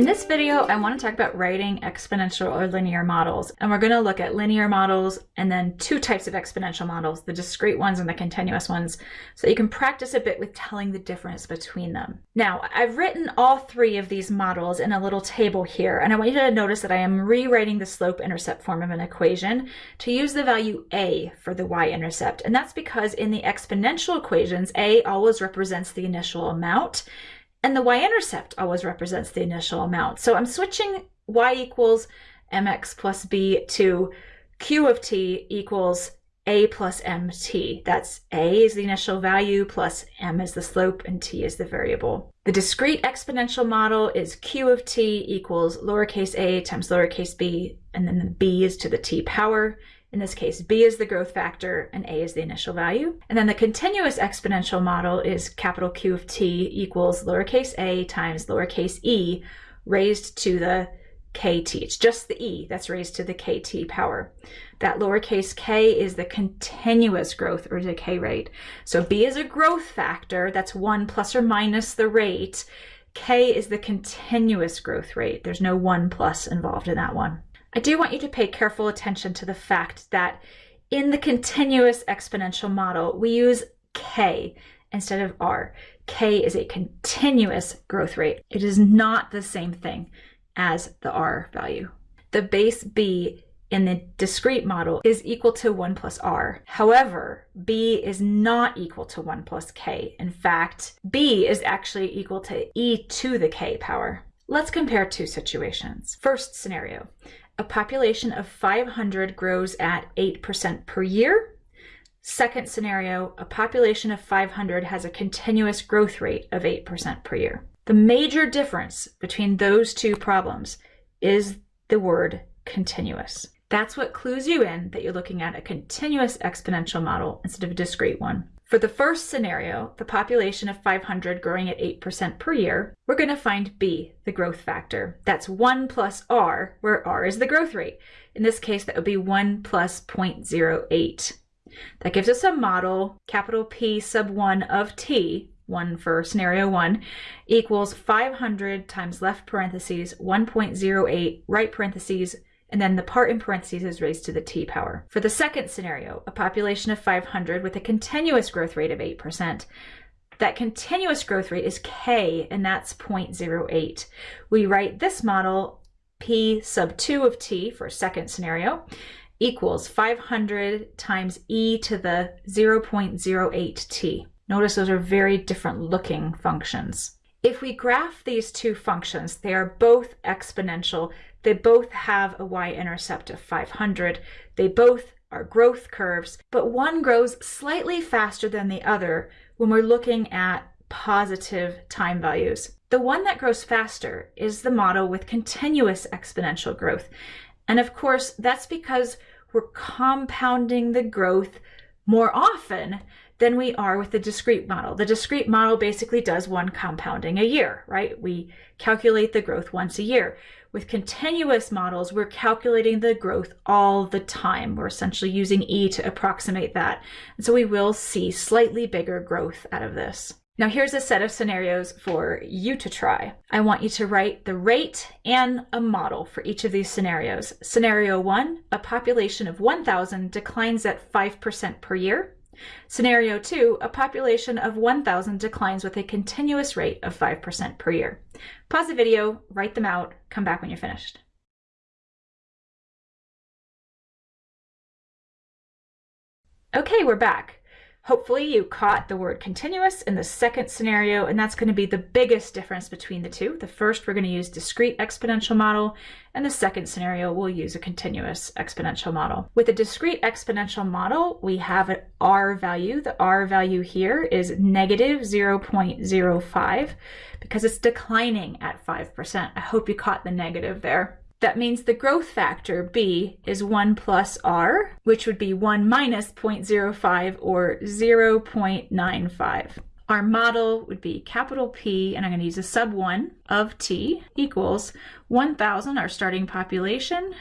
In this video, I want to talk about writing exponential or linear models. And we're going to look at linear models and then two types of exponential models, the discrete ones and the continuous ones, so you can practice a bit with telling the difference between them. Now, I've written all three of these models in a little table here, and I want you to notice that I am rewriting the slope-intercept form of an equation to use the value a for the y-intercept. And that's because in the exponential equations, a always represents the initial amount, and the y-intercept always represents the initial amount. So I'm switching y equals mx plus b to q of t equals a plus mt. That's a is the initial value plus m is the slope and t is the variable. The discrete exponential model is q of t equals lowercase a times lowercase b, and then the b is to the t power. In this case, b is the growth factor and a is the initial value. And then the continuous exponential model is capital Q of t equals lowercase a times lowercase e raised to the kt. It's just the e that's raised to the kt power. That lowercase k is the continuous growth or decay rate. So b is a growth factor, that's 1 plus or minus the rate. k is the continuous growth rate. There's no 1 plus involved in that one. I do want you to pay careful attention to the fact that in the continuous exponential model, we use k instead of r. k is a continuous growth rate. It is not the same thing as the r value. The base b in the discrete model is equal to 1 plus r. However, b is not equal to 1 plus k. In fact, b is actually equal to e to the k power. Let's compare two situations. First scenario, a population of 500 grows at 8% per year. Second scenario, a population of 500 has a continuous growth rate of 8% per year. The major difference between those two problems is the word continuous. That's what clues you in that you're looking at a continuous exponential model instead of a discrete one. For the first scenario, the population of 500 growing at 8% per year, we're going to find B, the growth factor. That's 1 plus R, where R is the growth rate. In this case, that would be 1 plus 0.08. That gives us a model, capital P sub 1 of T, 1 for scenario 1, equals 500 times left parentheses 1.08 right parentheses and then the part in parentheses is raised to the t power. For the second scenario, a population of 500 with a continuous growth rate of 8%, that continuous growth rate is k, and that's 0.08. We write this model, p sub 2 of t for second scenario, equals 500 times e to the 0.08t. Notice those are very different looking functions. If we graph these two functions, they are both exponential. They both have a y-intercept of 500. They both are growth curves, but one grows slightly faster than the other when we're looking at positive time values. The one that grows faster is the model with continuous exponential growth. And of course, that's because we're compounding the growth more often than we are with the discrete model. The discrete model basically does one compounding a year, right? We calculate the growth once a year. With continuous models, we're calculating the growth all the time. We're essentially using E to approximate that. And so we will see slightly bigger growth out of this. Now here's a set of scenarios for you to try. I want you to write the rate and a model for each of these scenarios. Scenario one, a population of 1,000 declines at 5% per year. Scenario 2, a population of 1,000 declines with a continuous rate of 5% per year. Pause the video, write them out, come back when you're finished. Okay, we're back. Hopefully you caught the word continuous in the second scenario, and that's going to be the biggest difference between the two. The first, we're going to use discrete exponential model, and the second scenario, we'll use a continuous exponential model. With a discrete exponential model, we have an R value. The R value here is negative 0.05 because it's declining at 5%. I hope you caught the negative there. That means the growth factor, B, is 1 plus R, which would be 1 minus 0.05 or 0.95. Our model would be capital P, and I'm going to use a sub 1 of T equals 1,000, our starting population,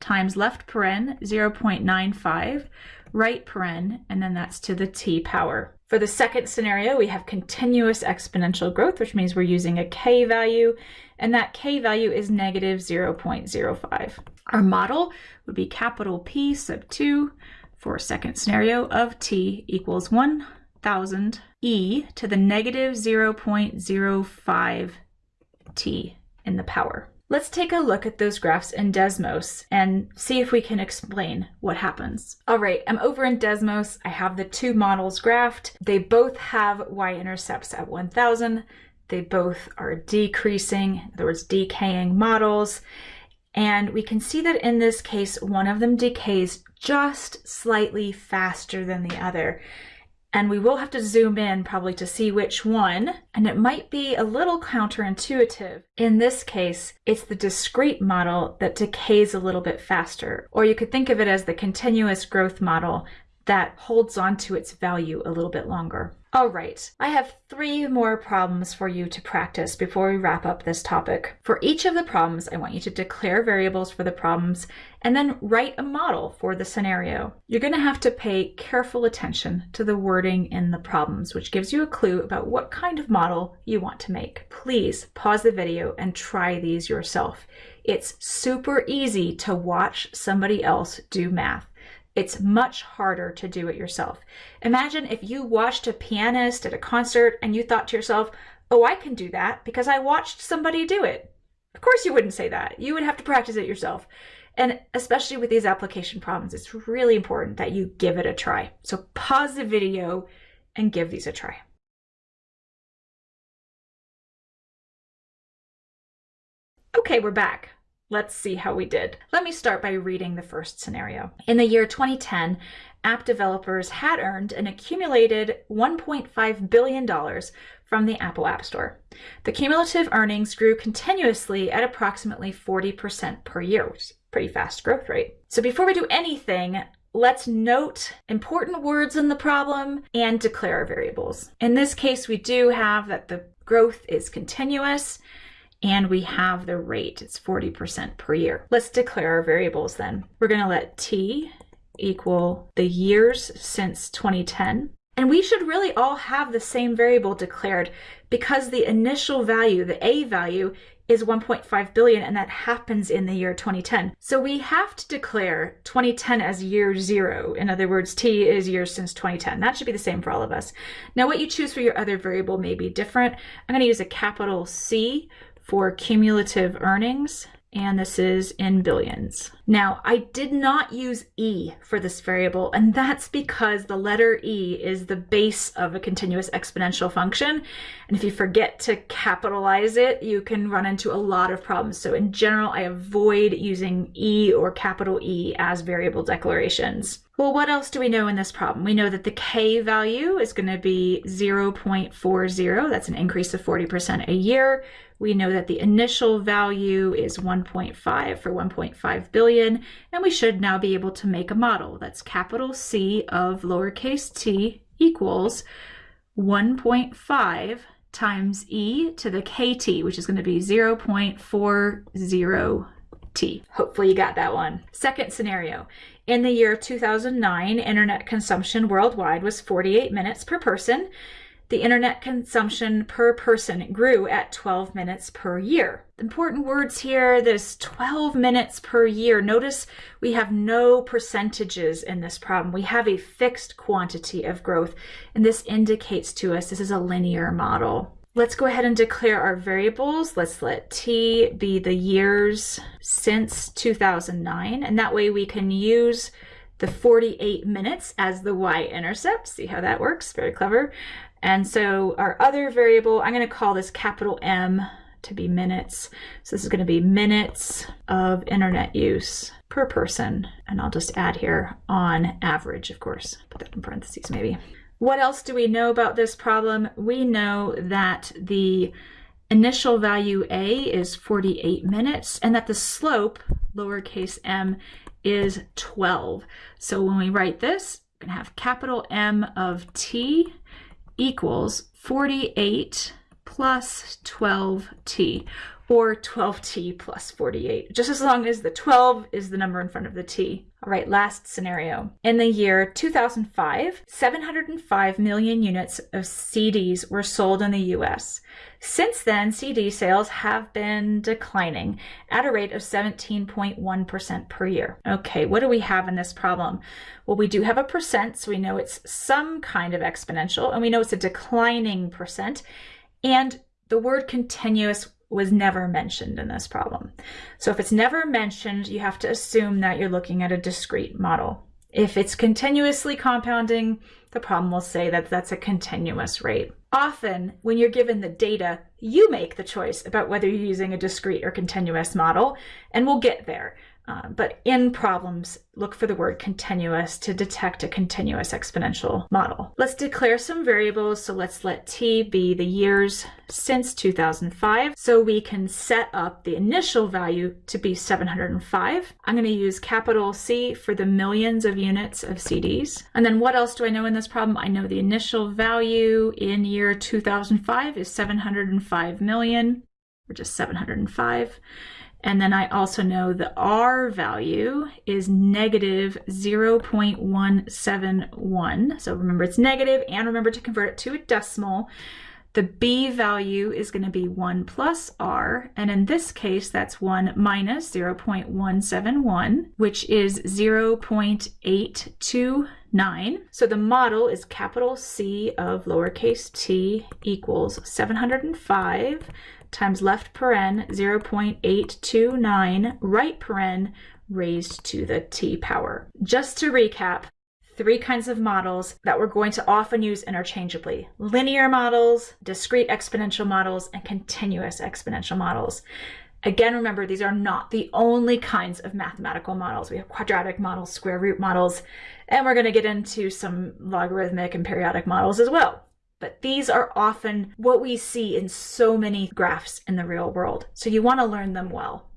times left paren 0.95 right paren, and then that's to the t power. For the second scenario, we have continuous exponential growth, which means we're using a k value, and that k value is negative 0.05. Our model would be capital P sub 2 for second scenario of t equals 1000 e to the negative 0.05 t in the power. Let's take a look at those graphs in Desmos and see if we can explain what happens. All right, I'm over in Desmos. I have the two models graphed. They both have y-intercepts at 1000. They both are decreasing, in other words, decaying models. And we can see that in this case, one of them decays just slightly faster than the other. And we will have to zoom in probably to see which one. And it might be a little counterintuitive. In this case, it's the discrete model that decays a little bit faster. Or you could think of it as the continuous growth model that holds on to its value a little bit longer. All right, I have three more problems for you to practice before we wrap up this topic. For each of the problems, I want you to declare variables for the problems and then write a model for the scenario. You're going to have to pay careful attention to the wording in the problems, which gives you a clue about what kind of model you want to make. Please pause the video and try these yourself. It's super easy to watch somebody else do math. It's much harder to do it yourself. Imagine if you watched a pianist at a concert and you thought to yourself, oh, I can do that because I watched somebody do it. Of course, you wouldn't say that. You would have to practice it yourself. And especially with these application problems, it's really important that you give it a try. So pause the video and give these a try. Okay, we're back. Let's see how we did. Let me start by reading the first scenario. In the year 2010, app developers had earned an accumulated $1.5 billion from the Apple App Store. The cumulative earnings grew continuously at approximately 40% per year, which is pretty fast growth rate. So before we do anything, let's note important words in the problem and declare our variables. In this case, we do have that the growth is continuous and we have the rate, it's 40% per year. Let's declare our variables then. We're gonna let t equal the years since 2010. And we should really all have the same variable declared because the initial value, the A value, is 1.5 billion and that happens in the year 2010. So we have to declare 2010 as year zero. In other words, T is years since 2010. That should be the same for all of us. Now what you choose for your other variable may be different. I'm gonna use a capital C for cumulative earnings and this is in billions. Now, I did not use E for this variable, and that's because the letter E is the base of a continuous exponential function. And if you forget to capitalize it, you can run into a lot of problems. So in general, I avoid using E or capital E as variable declarations. Well, what else do we know in this problem? We know that the K value is going to be 0.40. That's an increase of 40% a year. We know that the initial value is 1.5 for 1.5 billion, and we should now be able to make a model. That's capital C of lowercase t equals 1.5 times e to the kt, which is going to be 0.40 t. Hopefully you got that one. Second scenario. In the year 2009, internet consumption worldwide was 48 minutes per person the internet consumption per person grew at 12 minutes per year. Important words here, this 12 minutes per year. Notice we have no percentages in this problem. We have a fixed quantity of growth, and this indicates to us this is a linear model. Let's go ahead and declare our variables. Let's let t be the years since 2009, and that way we can use the 48 minutes as the y-intercept. See how that works? Very clever. And so our other variable, I'm going to call this capital M to be minutes. So this is going to be minutes of internet use per person. And I'll just add here on average, of course. Put that in parentheses maybe. What else do we know about this problem? We know that the initial value A is 48 minutes and that the slope, lowercase m, is 12. So when we write this, we're going to have capital M of t equals 48 plus 12t, or 12t plus 48, just as long as the 12 is the number in front of the t. All right, last scenario. In the year 2005, 705 million units of CDs were sold in the US. Since then, CD sales have been declining at a rate of 17.1% per year. Okay, what do we have in this problem? Well, we do have a percent, so we know it's some kind of exponential, and we know it's a declining percent. And the word continuous was never mentioned in this problem. So if it's never mentioned, you have to assume that you're looking at a discrete model. If it's continuously compounding, the problem will say that that's a continuous rate. Often, when you're given the data, you make the choice about whether you're using a discrete or continuous model, and we'll get there. Uh, but in problems, look for the word continuous to detect a continuous exponential model. Let's declare some variables. So let's let t be the years since 2005. So we can set up the initial value to be 705. I'm going to use capital C for the millions of units of CDs. And then what else do I know in this problem? I know the initial value in year 2005 is 705 million, or just 705. And then I also know the R value is negative 0.171. So remember it's negative and remember to convert it to a decimal. The B value is going to be 1 plus R, and in this case, that's 1 minus 0.171, which is 0.829. So the model is capital C of lowercase t equals 705 times left paren 0.829 right paren raised to the t power. Just to recap, three kinds of models that we're going to often use interchangeably. Linear models, discrete exponential models, and continuous exponential models. Again, remember, these are not the only kinds of mathematical models. We have quadratic models, square root models, and we're going to get into some logarithmic and periodic models as well. But these are often what we see in so many graphs in the real world. So you want to learn them well.